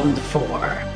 Round four.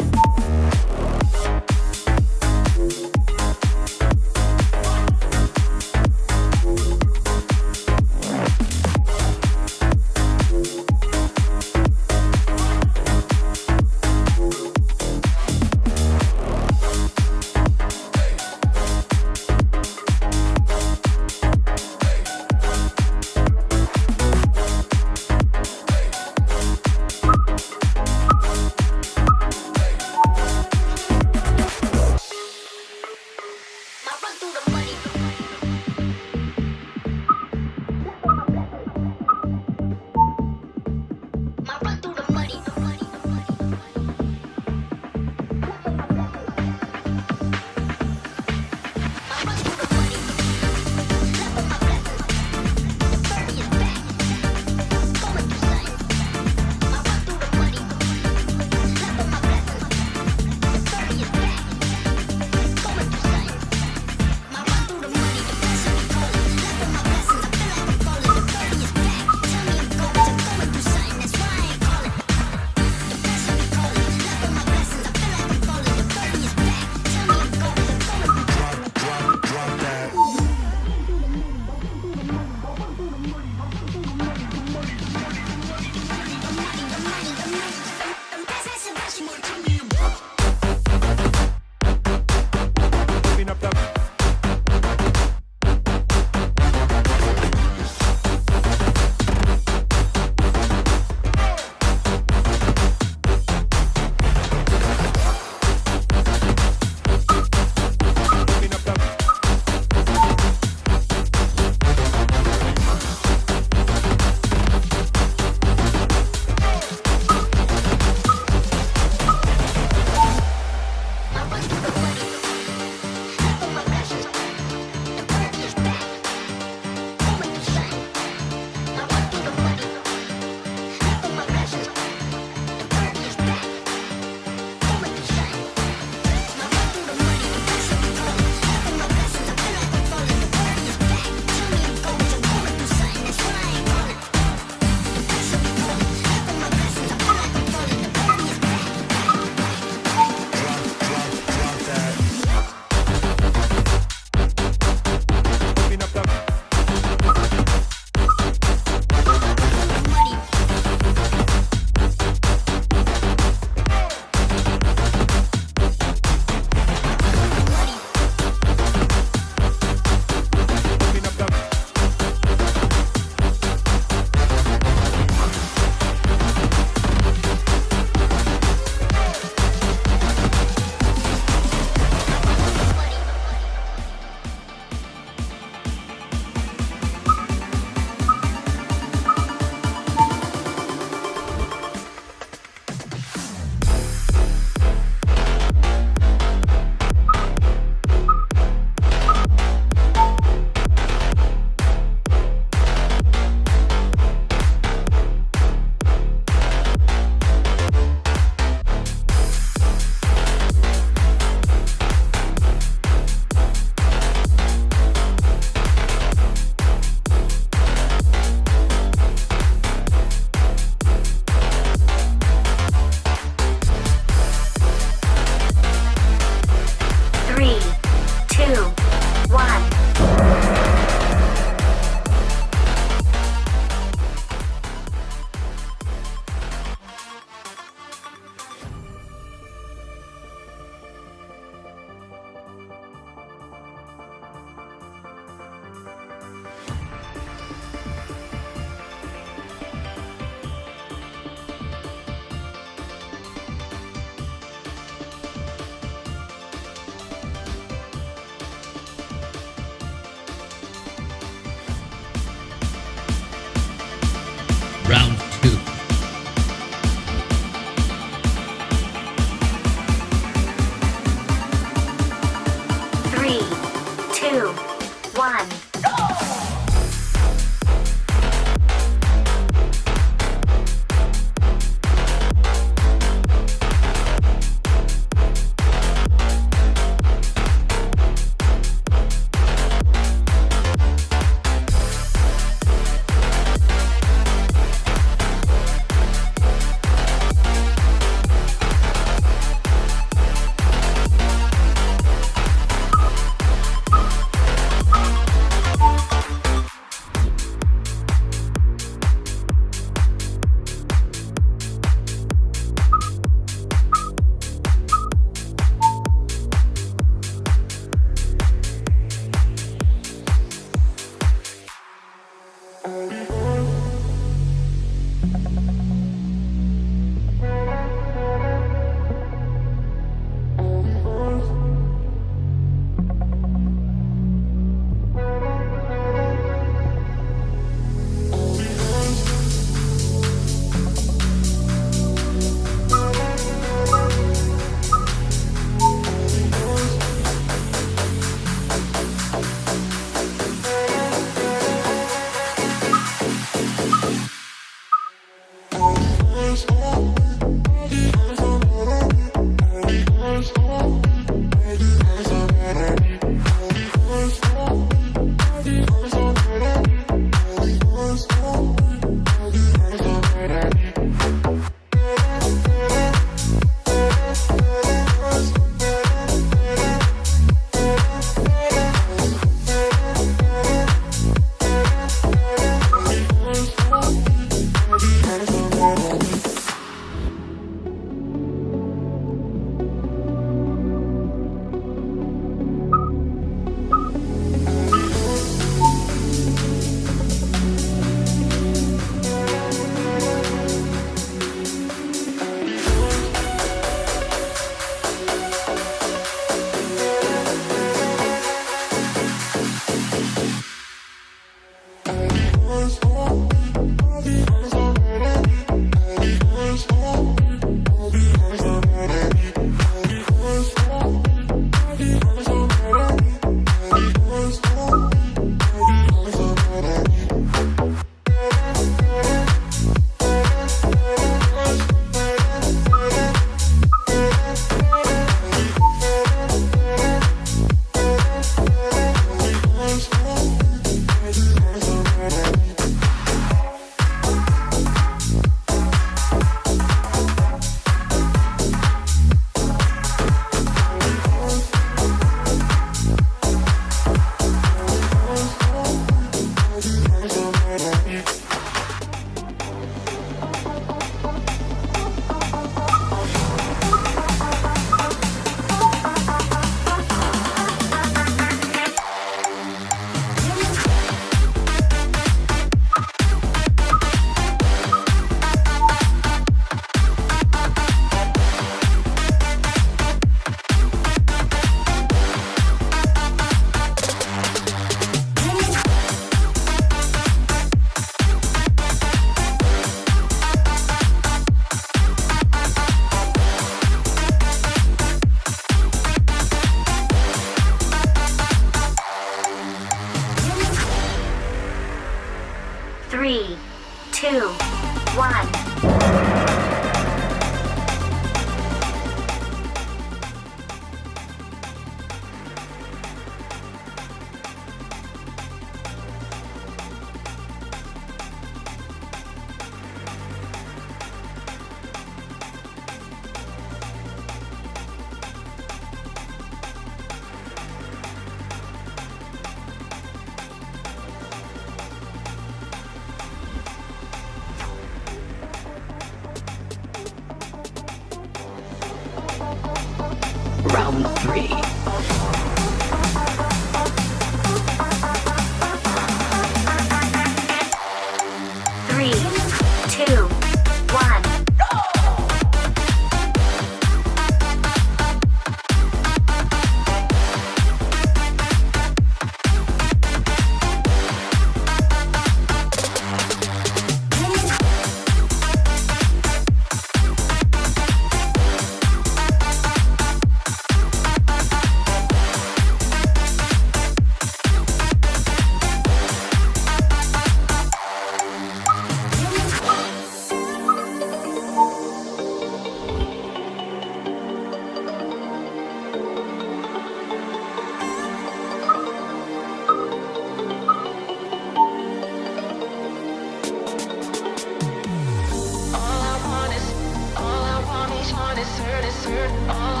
Every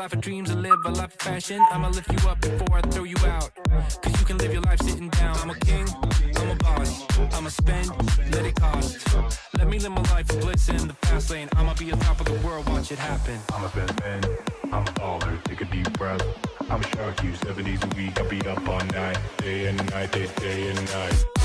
life of dreams and live a life of fashion. I'ma lift you up before I throw you out. Cause you can live your life sitting down. I'm a king, I'm a boss. I'ma spend, let it cost. Let me live my life of bliss in the fast lane. I'ma be on top of the world, watch it happen. I'm a best man, I'm a baller, take a deep breath. I'm a shark, you seven days a week, I beat up all night, day and night, day, day and night.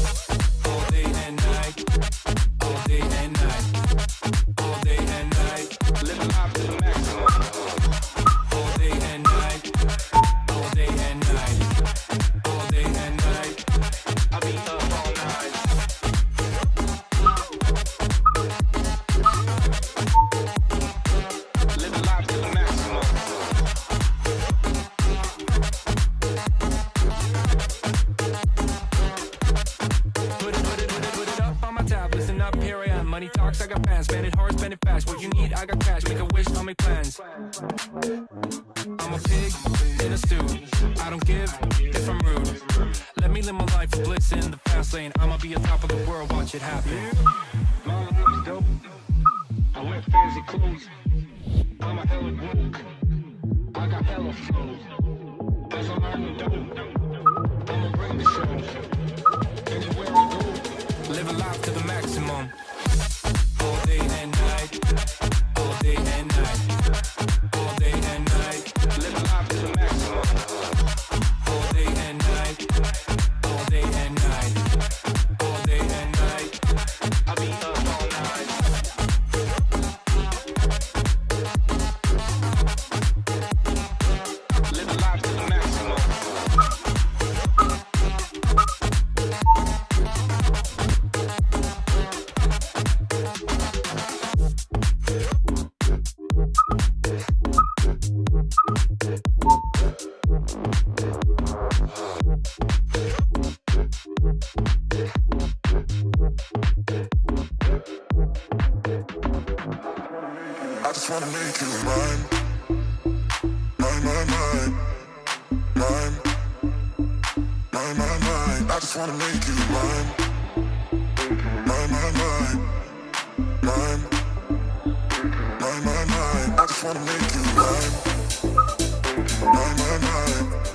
just wanna make you mine. Mine, mine, mine. Mine. Mine, mine, mine. I just wanna make you mine. Mine, mine, mine. Mine. Mine, mine, mine. I just wanna make you mine. Mine, mine, mine.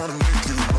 wanna make you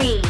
Three,